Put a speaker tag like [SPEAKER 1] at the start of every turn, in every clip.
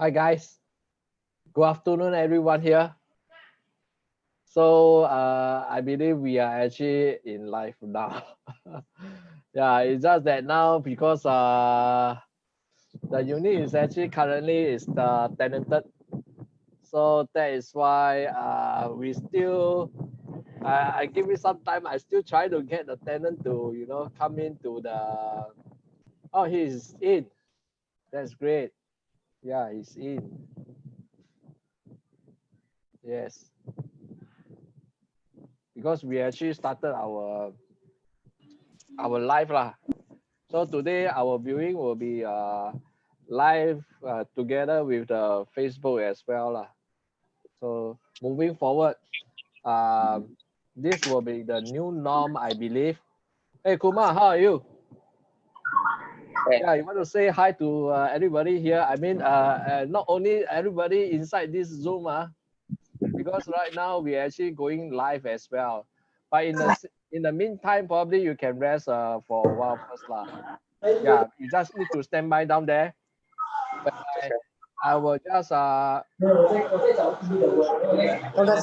[SPEAKER 1] Hi guys. Good afternoon, everyone here. So uh, I believe we are actually in live now. yeah, it's just that now because uh, the unit is actually currently is the tenanted. So that is why uh, we still, I, I give it some time. I still try to get the tenant to, you know, come into the, oh, he's in. That's great. Yeah, he's in. Yes. Because we actually started our our live lah. So today our viewing will be uh, live uh, together with the Facebook as well lah. So moving forward, uh, this will be the new norm, I believe. Hey Kumar, how are you? Yeah, you want to say hi to uh, everybody here? I mean, uh, uh, not only everybody inside this Zoom, uh, because right now we're actually going live as well. But in the in the meantime, probably you can rest uh, for a while first. Lah. Yeah, you just need to stand by down there. But I, I will just uh
[SPEAKER 2] 我的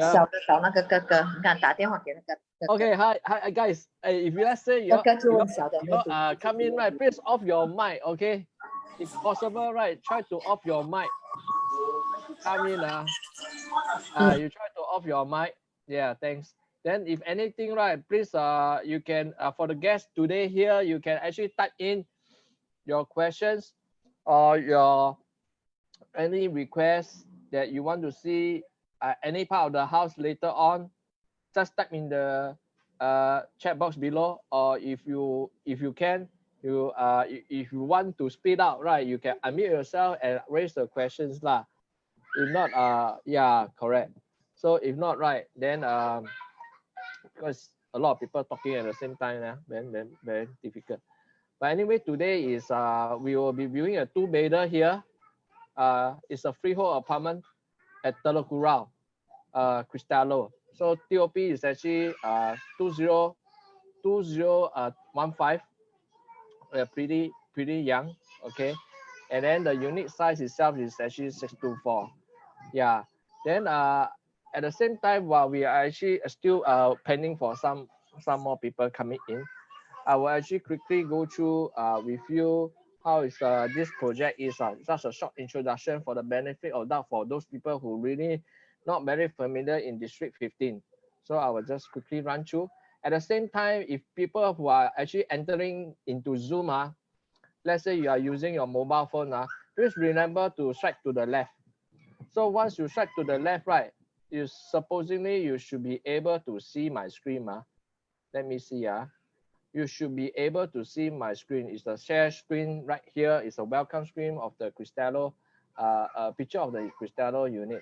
[SPEAKER 2] 小的找那个哥哥，你看打电话给那个哥哥。
[SPEAKER 1] Okay, hi, hi guys. Uh, if you let's say you
[SPEAKER 2] 哥哥就问小的
[SPEAKER 1] you uh come in right, please off your mic, okay? If possible, right, try to off your mic. Come in, uh, uh you try to off your mic. Yeah, thanks. Then if anything, right, please uh you can uh, for the guests today here, you can actually type in your questions or your any requests that you want to see uh, any part of the house later on just type in the uh, chat box below or if you if you can you uh if you want to speed out right you can unmute yourself and raise the questions lah. If not uh yeah correct. So if not right then um because a lot of people talking at the same time yeah, then then very difficult. But anyway today is uh we will be viewing a two bedder here uh it's a freehold apartment at Telok Kurau uh Cristallo so TOP is actually uh 20 2015 uh, pretty pretty young okay? And then the unit size itself is actually 624 yeah. Then uh at the same time while we are actually still uh pending for some some more people coming in i will actually quickly go through uh with you how is uh this project is uh, just a short introduction for the benefit of doubt for those people who really not very familiar in district 15 so i will just quickly run through at the same time if people who are actually entering into zoom uh, let's say you are using your mobile phone uh, please remember to swipe to the left so once you swipe to the left right you supposedly you should be able to see my screen uh. let me see uh. You should be able to see my screen. It's the share screen right here. It's a welcome screen of the Cristallo uh, a picture of the Cristallo unit.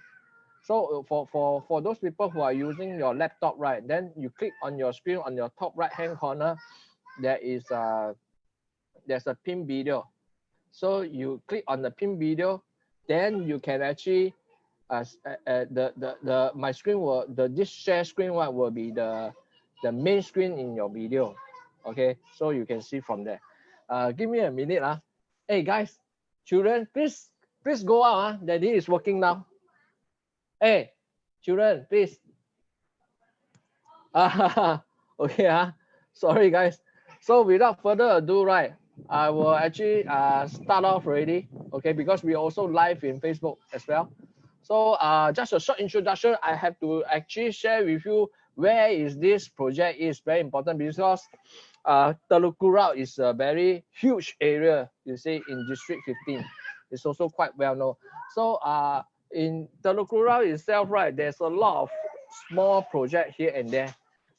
[SPEAKER 1] So uh, for for for those people who are using your laptop right then you click on your screen on your top right hand corner. There is a there's a pin video. So you click on the pin video. Then you can actually uh, uh, uh, the, the the my screen will the this share screen one will be the the main screen in your video okay so you can see from there. Uh give me a minute ah. Hey guys children please please go out ah. Daddy is working now. Hey children please. Ah okay ah. Sorry guys. So without further ado right i will actually uh start off already okay because we also live in facebook as well. So uh just a short introduction i have to actually share with you where is this project is very important because uh Teluk Kurau is a very huge area you see in district 15 it's also quite well known. So uh in Teluk Kurau itself right there's a lot of small project here and there.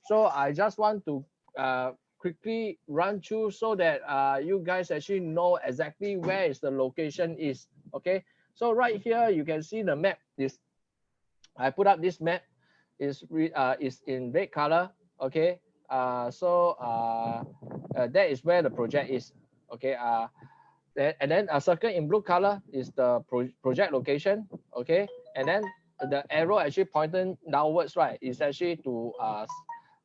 [SPEAKER 1] So i just want to uh quickly run through so that uh you guys actually know exactly where is the location is okay? So right here you can see the map. Is i put up this map. Is uh is in red color okay uh so uh, uh that is where the project is okay uh and then a circle in blue color is the pro project location okay and then the arrow actually pointing downwards right is actually to uh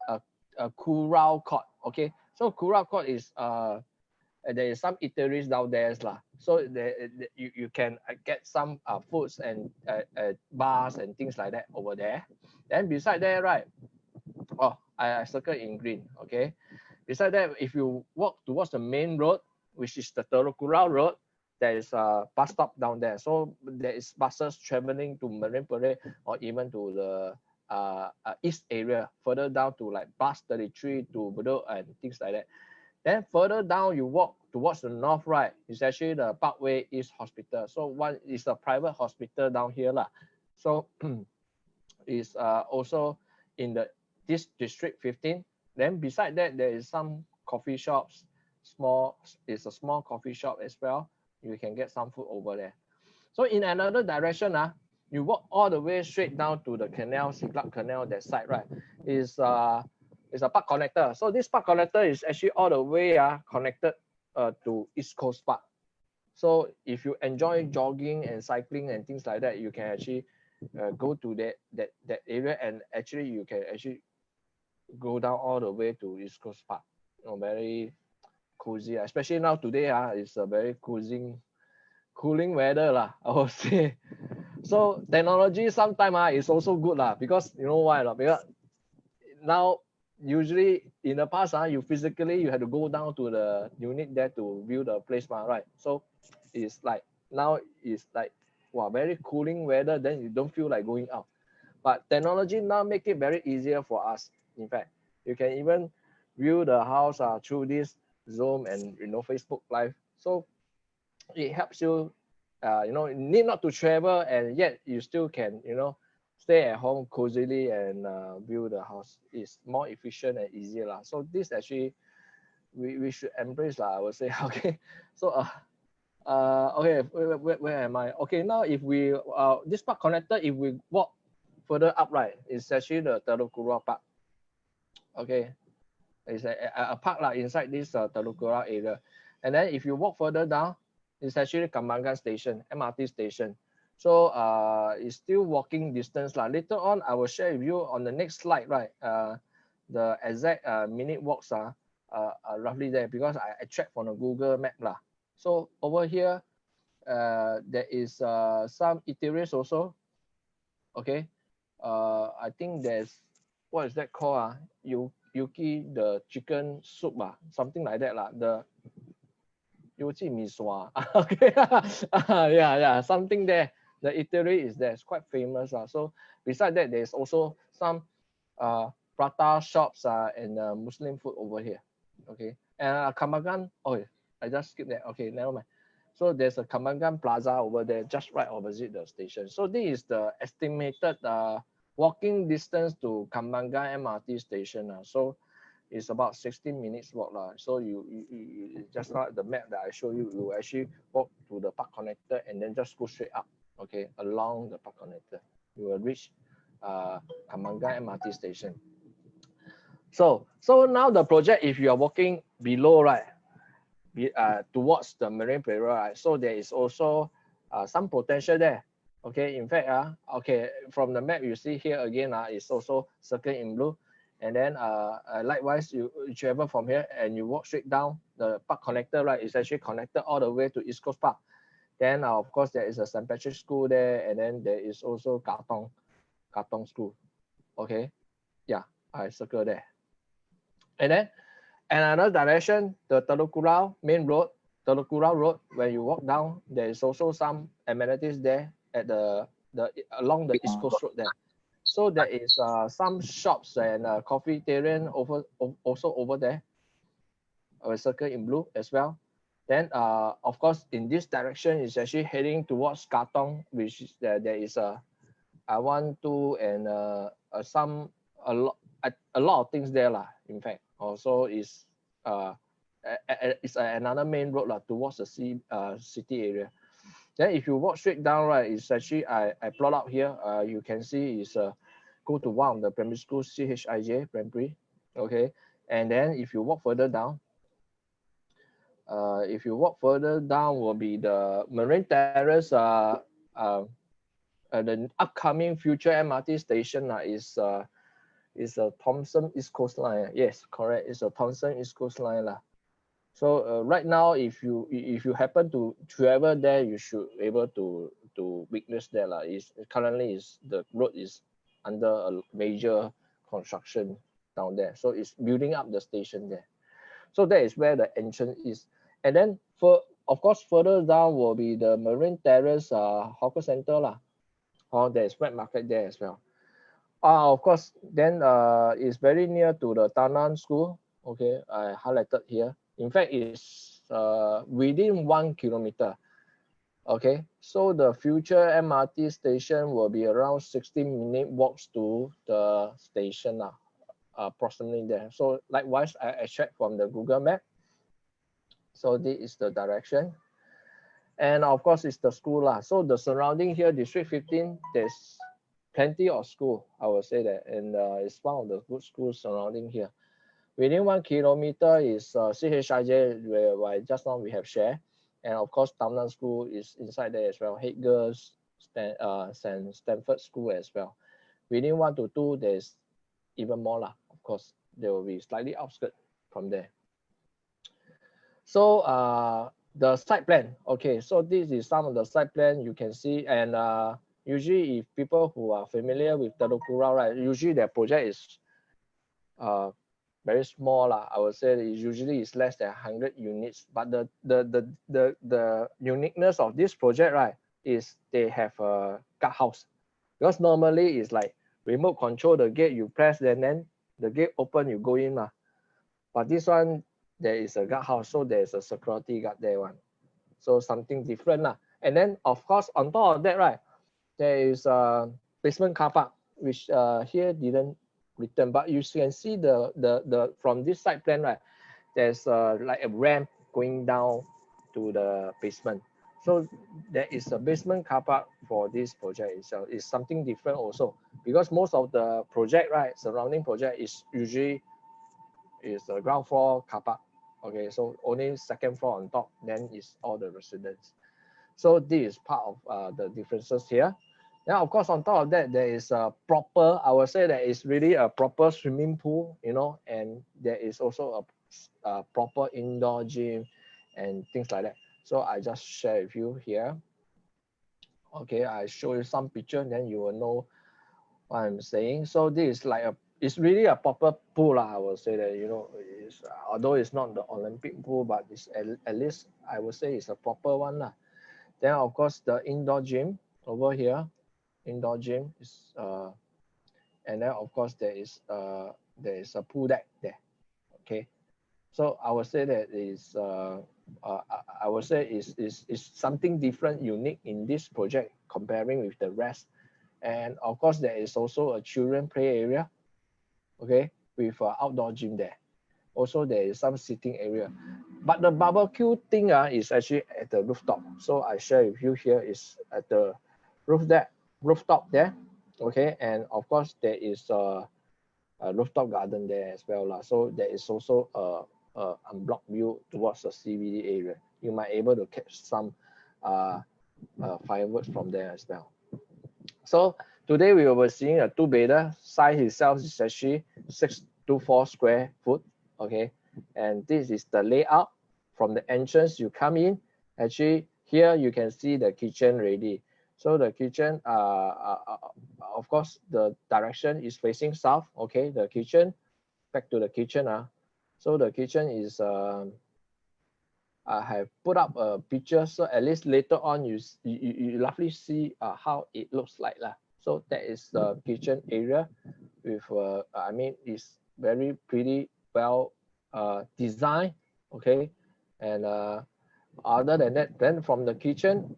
[SPEAKER 1] a, a Kurau court okay so Kurau court is uh there is some eateries down there lah. So there, you, you can uh, get some uh, foods and uh, uh, bars and things like that over there. Then beside there, right? I, circle in green. Okay. Beside that, if you walk towards the main road, which is the Telok Kurau Road, there is a bus stop down there. So there is buses traveling to Marine Parade or even to the uh, uh, east area, further down to like bus 33 to Bedok and things like that. Then further down, you walk towards the north right, is actually the Parkway East Hospital. So one is a private hospital down here. Lah. So is uh, also in the this district 15. Then beside that, there is some coffee shops, small, it's a small coffee shop as well. You can get some food over there. So in another direction, uh, you walk all the way straight down to the canal, Siglap Canal, that side, right? Is uh is a park connector. So this park connector is actually all the way uh, connected uh, to East Coast Park. So if you enjoy jogging and cycling and things like that, you can actually uh, go to that that that area and actually you can actually go down all the way to East Coast Park. You know, very cozy, especially now today. Uh, it's a very cooling, cooling weather, lah, I would say. So technology sometimes uh, is also good lah, because you know why? Uh, because now usually in the past, uh, you physically you had to go down to the unit there to view the place, uh, right? So it's like now it's like wow, very cooling weather, then you don't feel like going out. But technology now make it very easier for us. In fact, you can even view the house uh, through this Zoom and you know Facebook Live. So it helps you, uh, you know, need not to travel and yet you still can, you know, stay at home cozily and uh, view the house. It's more efficient and easier. Lah. So this actually we, we should embrace lah, I would say. Okay. So uh uh okay where, where, where am I? Okay, now if we uh this park connector, if we walk further up right, it's actually the Telok Kurau Park. Okay. It's a, a, a park like inside this uh, Telok Kurau area. And then if you walk further down, it's actually Kembangan station, MRT station. So uh, it's still walking distance. Lah. Later on, I will share with you on the next slide, right? Uh, the exact uh, minute walks are uh, uh, roughly there because I, I checked from the Google map. Lah. So over here, uh, there is uh, some eateries also. Okay. Uh, I think there's, what is that called? Uh? You Yuki the chicken soup ah, something like that lah. The Yuki miswa. okay, yeah, yeah, something there. The eatery is there. It's quite famous ah. So beside that, there's also some uh prata shops uh, and uh, Muslim food over here. Okay, and uh, Kembangan. Oh, I just skipped that. Okay, never mind. So there's a Kembangan Plaza over there, just right opposite the station. So this is the estimated uh walking distance to Kembangan MRT station. Uh, so it's about 16 minutes walk. Uh. So you, you, you just like the map that I show you, you actually walk to the park connector and then just go straight up, okay, along the park connector. You will reach uh, MRT station. So, so now the project, if you are walking below, right, be, uh, towards the Marine Parade, right, so there is also uh, some potential there Okay, in fact, uh, okay, from the map you see here again, uh, it's also circled in blue. And then uh, uh, likewise, you, you travel from here and you walk straight down the park connector, right? It's actually connected all the way to East Coast Park. Then, uh, of course, there is a St. Patrick's School there, and then there is also Katong, Katong School. Okay, yeah, I circle there. And then another direction, the Telok main road, Telok Road, when you walk down, there is also some amenities there at the the along the East Coast Road there. So there is uh, some shops and uh, coffee terrain over also over there. A circle in blue as well. Then uh, of course in this direction is actually heading towards Katong, which is there there is a I want to and uh, uh, some a lot a, a lot of things there lah. In fact, also is uh, it's another main road lah towards the sea, uh, city area. Then if you walk straight down, right, it's actually, I, I plot out here, uh, you can see is uh, go to one the primary school, CHIJ primary, okay? And then if you walk further down, uh, if you walk further down will be the Marine Terrace, uh, uh, uh, the upcoming future MRT station uh, is uh, is a Thomson East Coast Line. Yes, correct. It's a Thomson East Coast Line. Uh. So uh, right now, if you if you happen to travel there, you should able to to witness that lah. Is currently is the road is under a major construction down there. So it's building up the station there. So that is where the entrance is. And then for of course further down will be the Marine Terrace uh, hawker center lah. Or there's wet market there as well. Uh, of course, then uh, it's very near to the Tao Nan School. Okay, I highlighted here. In fact, it's uh, within one kilometer. Okay, so the future MRT station will be around 16 minute walks to the station now, approximately there. So likewise, I extract from the Google map. So this is the direction. And of course, it's the school. Lah. So the surrounding here, District 15, there's plenty of school, I would say that. And uh, it's one of the good schools surrounding here. Within one kilometer is uh, CHIJ, where, where just now we have shared. And of course, Tao Nan School is inside there as well. Haig Girls, Stan, uh, St. Stanford School as well. Within one to two, there's even more lah. Of course, there will be slightly outskirts from there. So uh, the site plan, okay, so this is some of the site plan you can see. And uh, usually if people who are familiar with Telok Kurau, right, usually their project is uh, very small lah. I would say it usually is less than 100 units. But the, the, the, the, the uniqueness of this project, right, is they have a guard house. Because normally it's like remote control the gate, you press, and then the gate open, you go in. Lah. But this one, there is a guard house, so there's a security guard there one. So something different. Lah. And then, of course, on top of that, right, there is a basement car park, which uh, here didn't written, but you can see the the the from this side plan, right? There's uh, like a ramp going down to the basement. So there is a basement car park for this project itself. It's something different also because most of the project, right, surrounding project is usually is the ground floor car park. Okay, so only second floor on top, then is all the residents. So this is part of uh, the differences here. Then of course, on top of that, there is a proper, I would say that is really a proper swimming pool, you know, and there is also a, a proper indoor gym and things like that. So I just share with you here. Okay, I show you some picture, then you will know what I'm saying. So this is like a, it's really a proper pool, I would say that, you know, it's, although it's not the Olympic pool, but it's at, at least I would say it's a proper one. Lah. Then of course the indoor gym over here, indoor gym is uh and then of course there is uh there is a pool deck there okay? So i would say that is uh, uh i would say is is is something different unique in this project comparing with the rest. And of course there is also a children play area okay with uh, outdoor gym there. Also there is some sitting area. But the barbecue thing uh, is actually at the rooftop. So i share with you here is at the roof deck rooftop there okay? And of course there is a, a rooftop garden there as well lah. so there is also a, a unblocked view towards the CBD area. You might able to catch some uh, uh, fireworks from there as well. So today we be seeing a two bedder size itself is actually six to four square foot okay? And this is the layout. From the entrance you come in. Actually here you can see the kitchen ready so the kitchen, uh, uh, uh, of course, the direction is facing south. Okay, the kitchen, back to the kitchen. Uh. So the kitchen is, uh, I have put up a picture. So at least later on, you, you, you roughly see uh, how it looks like. Lah. So that is the kitchen area with, uh, I mean, it's very pretty well uh, designed. Okay. And uh, other than that, then from the kitchen,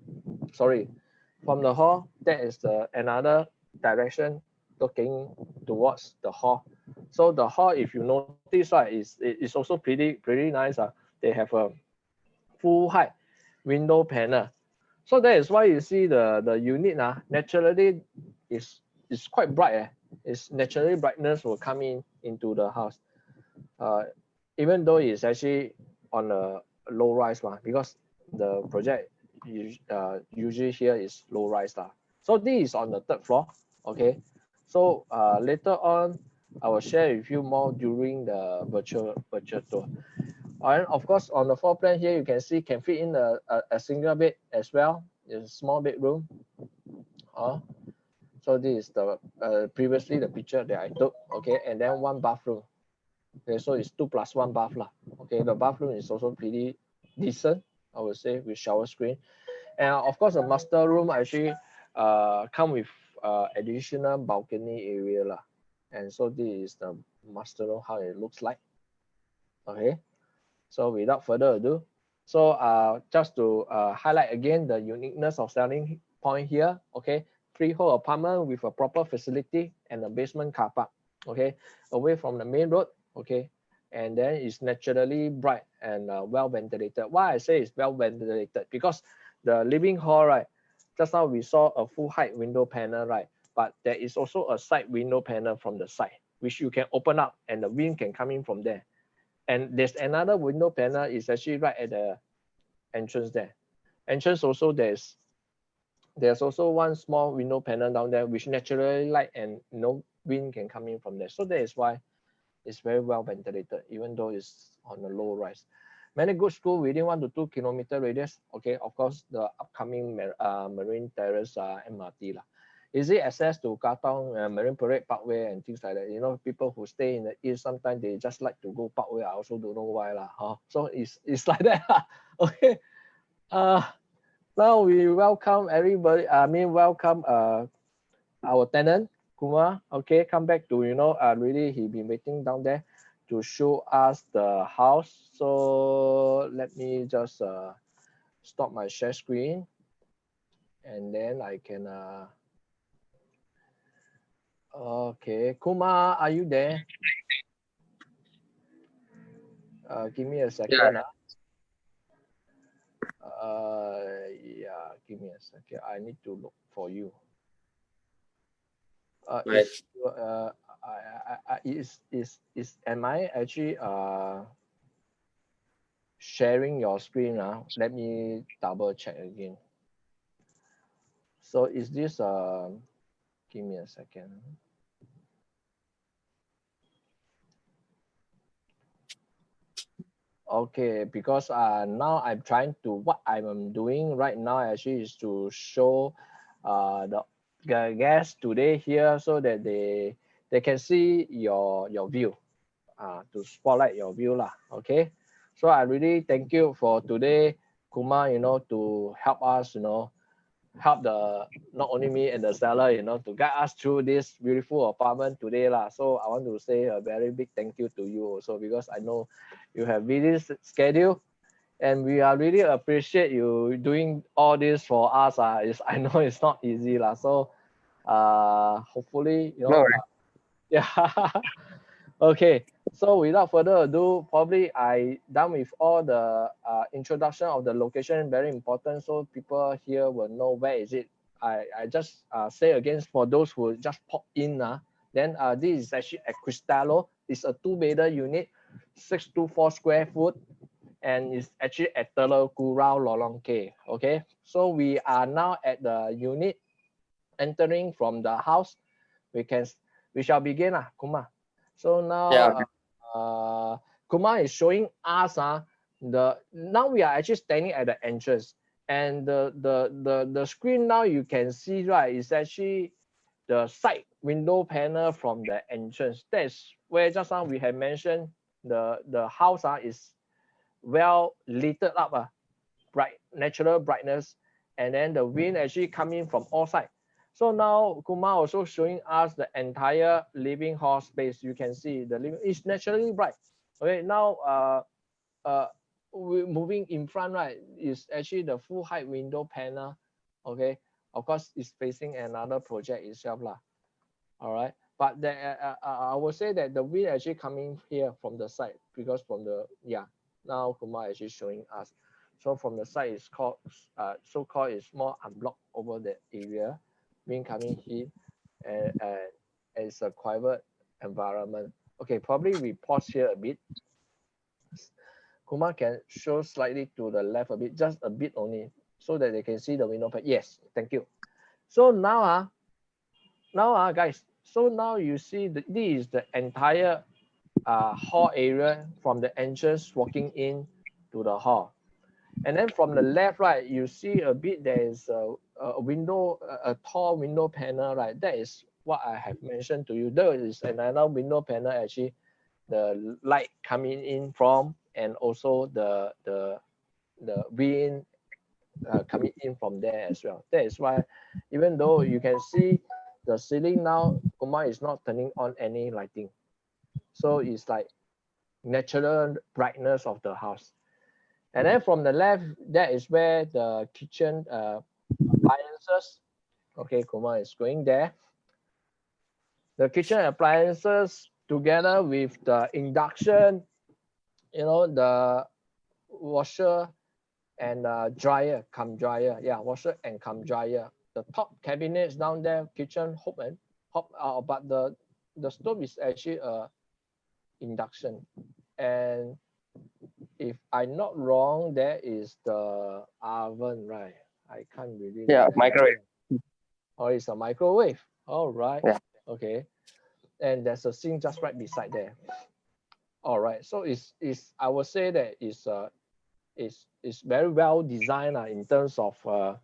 [SPEAKER 1] sorry, from the hall, that is the another direction looking towards the hall. So the hall, if you notice, right, is is also pretty pretty nice. Uh. They have a full height window panel. So that is why you see the the unit uh, naturally is is quite bright. Eh? It's naturally brightness will come in into the house. Uh, even though it's actually on a low rise one because the project uh, usually here is low rise lah. So this is on the third floor. Okay. So uh, later on, I will share with you more during the virtual virtual tour. And of course, on the floor plan here, you can see can fit in a, a, a single bed as well. It's a small bedroom. Uh, so this is the uh, previously the picture that I took. Okay, and then one bathroom. Okay, so it's two plus one bath lah. Okay, the bathroom is also pretty decent, I would say, with shower screen. And of course, the master room actually uh, come with uh, additional balcony area lah. And so this is the master room, how it looks like. Okay, so without further ado, so uh, just to uh, highlight again the uniqueness of selling point here, okay, freehold apartment with a proper facility and a basement car park, okay, away from the main road, okay, and then it's naturally bright and uh, well ventilated. Why I say it's well ventilated because the living hall, right, just now we saw a full height window panel, right, but there is also a side window panel from the side, which you can open up and the wind can come in from there. And there's another window panel is actually right at the entrance there. Entrance also there's there's also one small window panel down there which naturally light and no wind can come in from there. So that is why it's very well ventilated, even though it's on a low rise. Many good school within one to two kilometer radius. Okay, of course, the upcoming uh, Marine Terrace uh, MRT. Lah. Easy access to Katong uh, Marine Parade Parkway and things like that. You know, people who stay in the east, sometimes they just like to go Parkway. I also don't know why. Lah, huh? So it's, it's like that. okay. Uh, now we welcome everybody. I mean, welcome uh, our tenant, Kumar, okay, come back to, you know, uh, really he been waiting down there to show us the house. So let me just uh, stop my share screen and then I can, uh, okay, Kumar, are you there? Uh, give me a second. Yeah. Uh, yeah, give me a second. I need to look for you uh, right. is, uh, I, I, is, is, is, am I actually uh, sharing your screen now? Let me double check again. So is this, uh, give me a second. Okay, because uh, now I'm trying to, what I'm doing right now actually is to show uh, the guests today here so that they they can see your your view uh, to spotlight your view lah okay? So i really thank you for today Kumar you know to help us you know help the not only me and the seller you know to guide us through this beautiful apartment today lah. So i want to say a very big thank you to you also because i know you have busy schedule and we are really appreciate you doing all this for us uh, i know it's not easy lah. So uh, hopefully, you know, uh, yeah. okay, so without further ado, probably I done with all the uh, introduction of the location, very important, so people here will know where is it. I, I just uh, say again for those who just pop in, uh, then uh, this is actually at Cristallo. It's a two-bedder unit, 624 square foot, and it's actually at Telok Kurau Lorong K. Okay, so we are now at the unit entering from the house, we can we shall begin, uh, Kumar. So now yeah. uh, Kumar is showing us uh, the now we are actually standing at the entrance and the the the the screen now you can see right is actually the side window panel from the entrance that's where just now we have mentioned the the house uh, is well lit up uh, bright natural brightness and then the wind actually coming from all sides so now Kumar also showing us the entire living hall space. You can see the living is naturally bright. Okay, now uh, uh, we moving in front, right, is actually the full height window panel. Okay, of course, it's facing another project itself. Lah. All right, but the, uh, uh, I will say that the wind actually coming here from the side because from the, yeah, now Kumar actually showing us. So from the side is called, uh, so-called is more unblocked over the area wind coming heat and, and it's a quiet environment. Okay, probably we pause here a bit. Kumar can show slightly to the left a bit, just a bit only, so that they can see the window. Yes, thank you. So now, uh, now uh, guys, so now you see that this is the entire uh, hall area from the entrance walking in to the hall. And then from the left, right, you see a bit there is a, a window, a, tall window panel, right? That is what I have mentioned to you. There is another window panel actually, the light coming in from, and also the the the wind uh, coming in from there as well. That is why, even though you can see the ceiling now, Kumar is not turning on any lighting. So it's like natural brightness of the house. And then from the left, that is where the kitchen uh, appliances. Okay, Kumar is going there. The kitchen appliances together with the induction, you know, the washer and uh, dryer, come dryer. Yeah, washer and come dryer. The top cabinets down there, kitchen hob and hob, uh, but the the stove is actually a induction. And if I'm not wrong, there is the oven, right? I can't really.
[SPEAKER 3] Yeah, microwave.
[SPEAKER 1] Oh, it's a microwave. All right.
[SPEAKER 3] Yeah.
[SPEAKER 1] Okay. And there's a sink just right beside there. All right. So it's it's I would say that it's uh it's it's very well designed uh, in terms of uh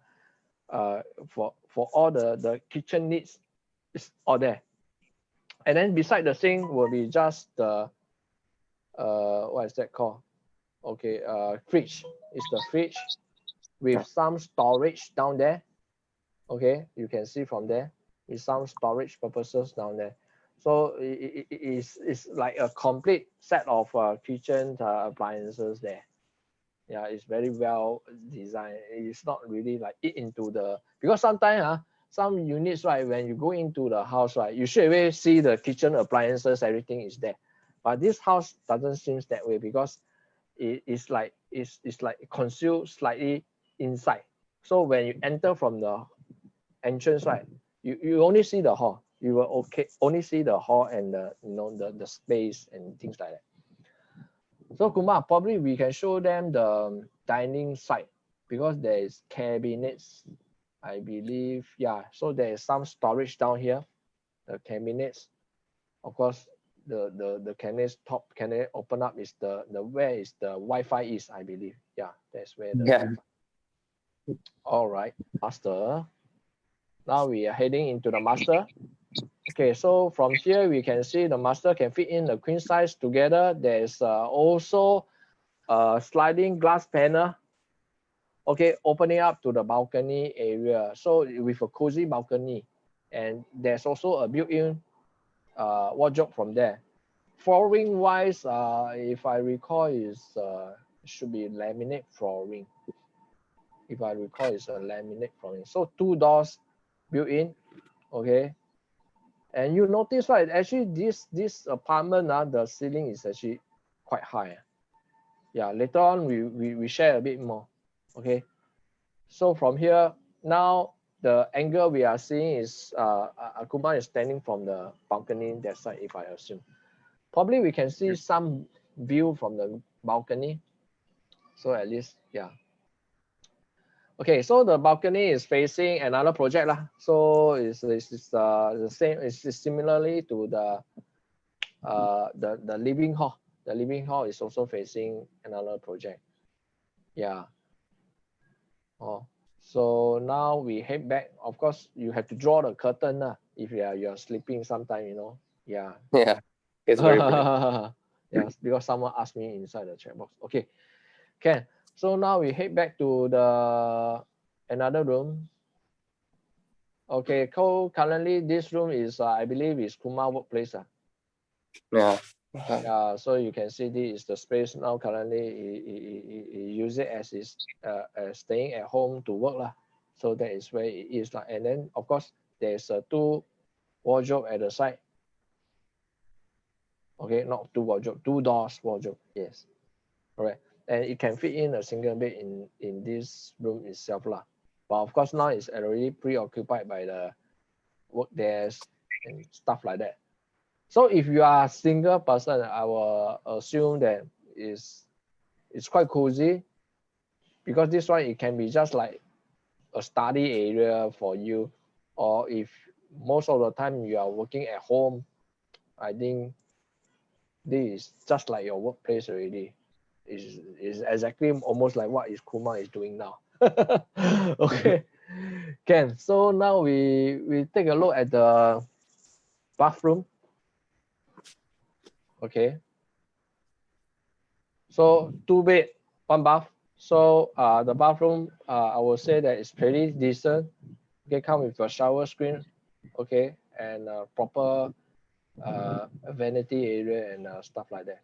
[SPEAKER 1] uh for for all the the kitchen needs it's all there. And then beside the sink will be just the uh what is that called? okay uh fridge is the fridge with some storage down there. Okay you can see from there with some storage purposes down there. So it, it is it's like a complete set of uh, kitchen uh, appliances there. Yeah it's very well designed. It's not really like it into the because sometimes uh, some units right when you go into the house right you should away see the kitchen appliances everything is there. But this house doesn't seem that way because it is like it's, it's like concealed slightly inside. So when you enter from the entrance right you, you only see the hall. You will okay only see the hall and the you know the, the space and things like that. So Kumar probably we can show them the um, dining side because there is cabinets I believe. Yeah so there is some storage down here the cabinets. Of course the the the canvas top can it open up is the the where is the Wi-Fi is I believe. Yeah that's where the
[SPEAKER 3] yeah
[SPEAKER 1] all right master. Now we are heading into the master. Okay so from here we can see the master can fit in the queen size together. There's uh, also a sliding glass panel. Okay opening up to the balcony area. So with a cozy balcony. And there's also a built-in uh, wardrobe from there. Flooring wise, uh, if I recall, is uh, should be laminate flooring. If I recall, it's a laminate flooring. So two doors built in, okay. And you notice right, actually this this apartment, uh, the ceiling is actually quite high. Yeah, later on we, we, we share a bit more, okay. So from here, now the angle we are seeing is uh, Akuma is standing from the balcony that side, if I assume. Probably we can see some view from the balcony. So at least, yeah. Okay, so the balcony is facing another project lah. So it's, it's, it's uh, the same, it's similarly to the uh, the the living hall. The living hall is also facing another project. Yeah. Oh, so now we head back. Of course, you have to draw the curtain uh, if you are you're sleeping sometime, you know. Yeah.
[SPEAKER 3] Yeah. It's very
[SPEAKER 1] yes, because someone asked me inside the chat box. Okay. Okay. So now we head back to the another room. Okay, so currently this room is uh, I believe is Kumar workplace. Uh.
[SPEAKER 3] Yeah.
[SPEAKER 1] Yeah, so you can see this is the space now currently he, he, he, he use it as is uh, uh, staying at home to work lah. So that is where it is like, and then of course there's a two wardrobe at the side. Okay, not two wardrobe, two doors wardrobe. Yes, correct. And it can fit in a single bed in in this room itself lah. But of course now it's already preoccupied by the work desk and stuff like that. So if you are a single person, I will assume that is it's quite cozy because this one it can be just like a study area for you or if most of the time you are working at home i think this is just like your workplace already. Is is exactly almost like what is Kumar is doing now. okay, can. So now we we take a look at the bathroom. Okay. So two bed, one bath. So uh, the bathroom, uh, I will say that it's pretty decent. Okay, come with a shower screen, okay, and proper uh, vanity area and uh, stuff like that.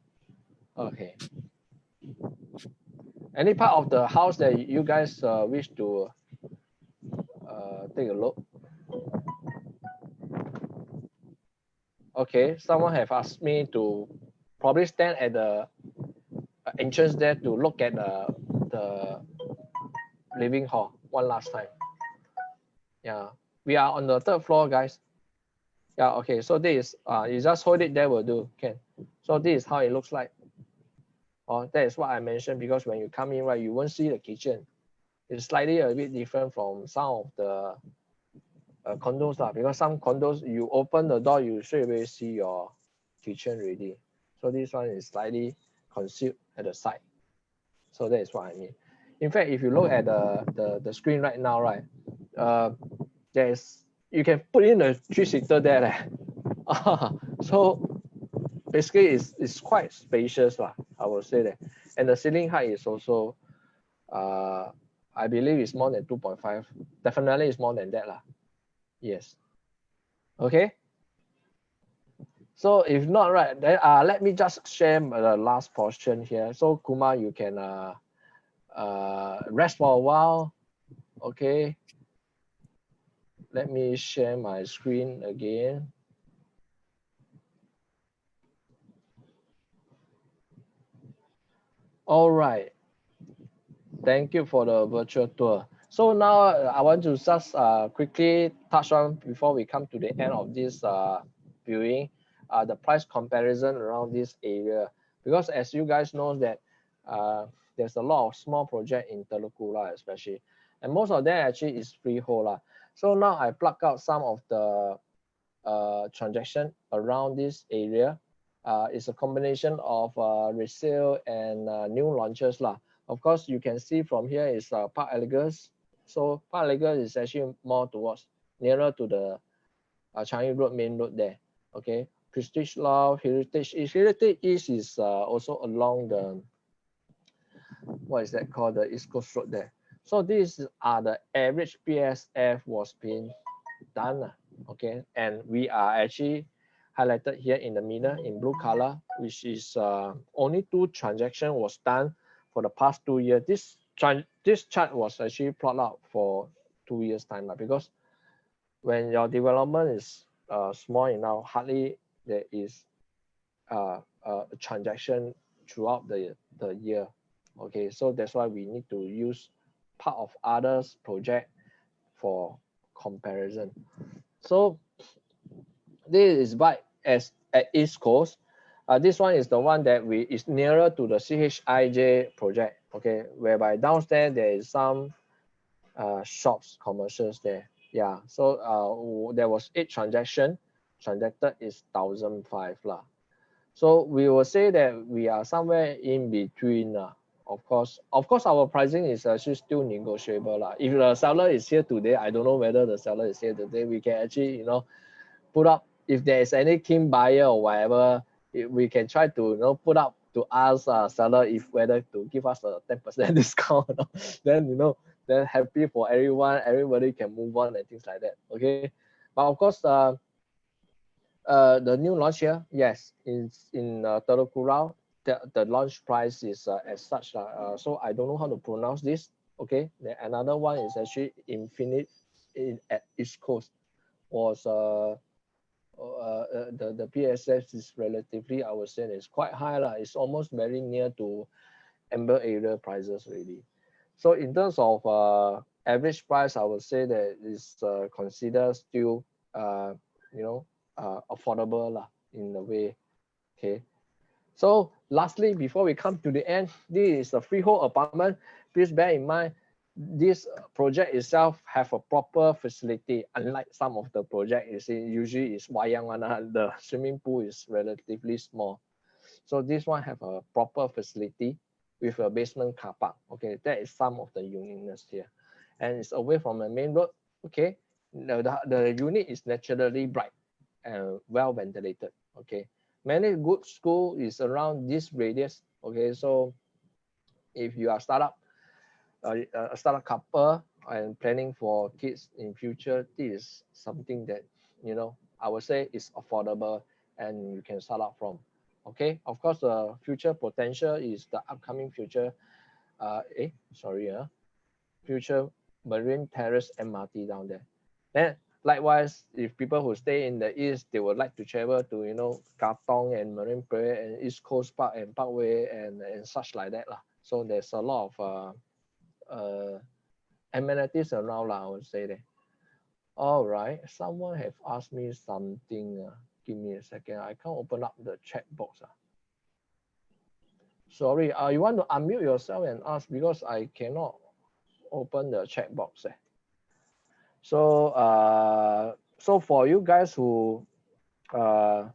[SPEAKER 1] Okay. Any part of the house that you guys uh, wish to uh, take a look? Okay, someone have asked me to probably stand at the uh, entrance there to look at the, the living hall one last time. Yeah, we are on the third floor, guys. Yeah, okay, so this is, uh, you just hold it there will do, can. So this is how it looks like. Oh, that is what I mentioned because when you come in, right, you won't see the kitchen. It's slightly a bit different from some of the uh, condos lah, because some condos, you open the door, you straight away see your kitchen ready. So this one is slightly concealed at the side. So that is what I mean. In fact, if you look at the, the, the screen right now, right, uh, there's, you can put in a three-seater there. Leh. so basically it's, it's quite spacious, lah, I will say that. And the ceiling height is also, uh, I believe it's more than 2.5. Definitely it's more than that. Lah. Yes. Okay. So if not right, then uh, let me just share the last portion here. So Kumar, you can uh, uh, rest for a while. Okay. Let me share my screen again. All right. Thank you for the virtual tour. So now uh, I want to just uh, quickly touch on before we come to the end of this uh, viewing, uh, the price comparison around this area. Because as you guys know that uh, there's a lot of small project in Teluk Kurau especially, and most of them actually is freehold. lah. So now I pluck out some of the uh, transaction around this area. Uh, it's a combination of uh, resale and uh, new launches. lah. Of course, you can see from here is uh, Park Elegus. So Park Elegus is actually more towards nearer to the uh, Changi Road main road there. Okay, Prestige Law, Heritage East. Heritage East is uh, also along the what is that called the East Coast Road there. So these are the average PSF was being done. Okay, and we are actually highlighted here in the middle in blue color, which is uh, only two transaction was done for the past two years. This this chart was actually plotted out for two years time lah, because when your development is uh, small enough, hardly there is uh, a transaction throughout the, the year. Okay, so that's why we need to use part of others project for comparison. So this is by as at East Coast. Uh, this one is the one that we is nearer to the CHIJ project. Okay, whereby downstairs there is some uh, shops, commercials there. Yeah, so uh, there was eight transaction. Transacted is thousand five lah. So we will say that we are somewhere in between. Uh, of course, of course, our pricing is actually still negotiable. lah. If the seller is here today, I don't know whether the seller is here today. We can actually, you know, put up if there is any keen buyer or whatever, it, we can try to you know put up to ask uh, seller if whether to give us a 10% discount or not. then you know then happy for everyone everybody can move on and things like that okay but of course uh, uh the new launch here yes in in uh, Telok Kurau, the, the launch price is uh, as such uh, uh, so I don't know how to pronounce this okay then another one is actually infinite in at East Coast was uh uh, uh, the the PSF is relatively I would say is quite high lah. It's almost very near to amber area prices already. So in terms of uh, average price, I would say that is uh, considered still uh, you know uh, affordable lah in a way. Okay. So lastly, before we come to the end, this is a freehold apartment. Please bear in mind this project itself have a proper facility unlike some of the project see usually is wayang one ah, the swimming pool is relatively small So this one have a proper facility with a basement car park. Okay, that is some of the uniqueness here. And it's away from the main road. Okay, the, the, the unit is naturally bright and well ventilated. Okay, many good school is around this radius. Okay, so if you are startup, uh, a startup couple and planning for kids in future, this is something that you know I would say is affordable and you can start out from. Okay, of course, the future potential is the upcoming future. Uh, eh, sorry, uh, future Marine Terrace MRT down there. Then likewise, if people who stay in the east, they would like to travel to you know Katong and Marine Parade and East Coast Park and Parkway and and such like that lah. So there's a lot of uh, uh, amenities around. I would say that. All right, someone have asked me something. Uh, give me a second. I can't open up the chat box. Uh. Sorry, uh, you want to unmute yourself and ask because I cannot open the chat box. Eh. So, uh, so for you guys who uh,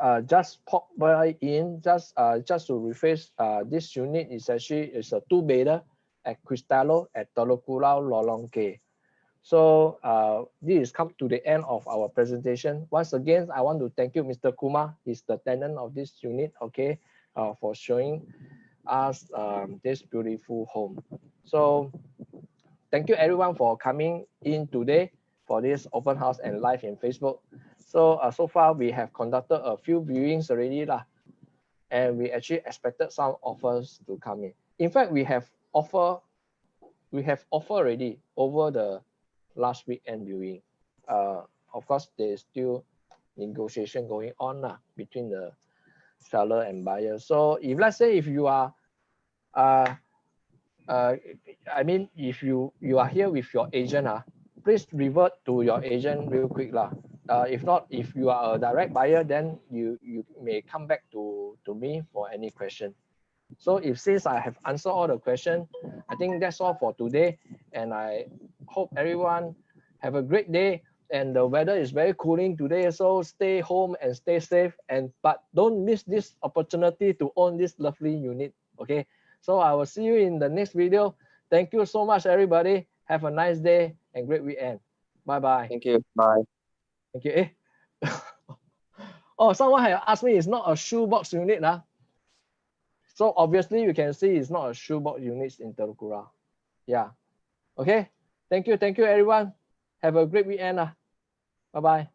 [SPEAKER 1] uh, just pop by in, just uh, just to rephrase, uh, this unit is actually is a two bedder at Cristallo at Telok Kurau So uh, this is come to the end of our presentation. Once again, I want to thank you, Mr. Kumar. He's the tenant of this unit, okay, uh, for showing us um, this beautiful home. So thank you everyone for coming in today for this open house and live in Facebook. So uh, so far we have conducted a few viewings already lah, and we actually expected some offers to come in. In fact, we have offer, we have offer already over the last weekend viewing. Uh, of course, there's still negotiation going on lah, between the seller and buyer. So if let's say if you are, uh, uh, I mean, if you you are here with your agent, uh, please revert to your agent real quick lah. Uh, if not, if you are a direct buyer, then you you may come back to to me for any question. So if since I have answered all the question, I think that's all for today. And I hope everyone have a great day. And the weather is very cooling today, so stay home and stay safe. And but don't miss this opportunity to own this lovely unit. Okay. So I will see you in the next video. Thank you so much, everybody. Have a nice day and great weekend. Bye bye.
[SPEAKER 3] Thank you. Bye.
[SPEAKER 1] Thank you. Eh. oh, someone had asked me, it's not a shoebox unit. Huh? So obviously you can see it's not a shoebox unit in Telok Kurau. Yeah. Okay. Thank you. Thank you, everyone. Have a great weekend. Uh. Bye-bye.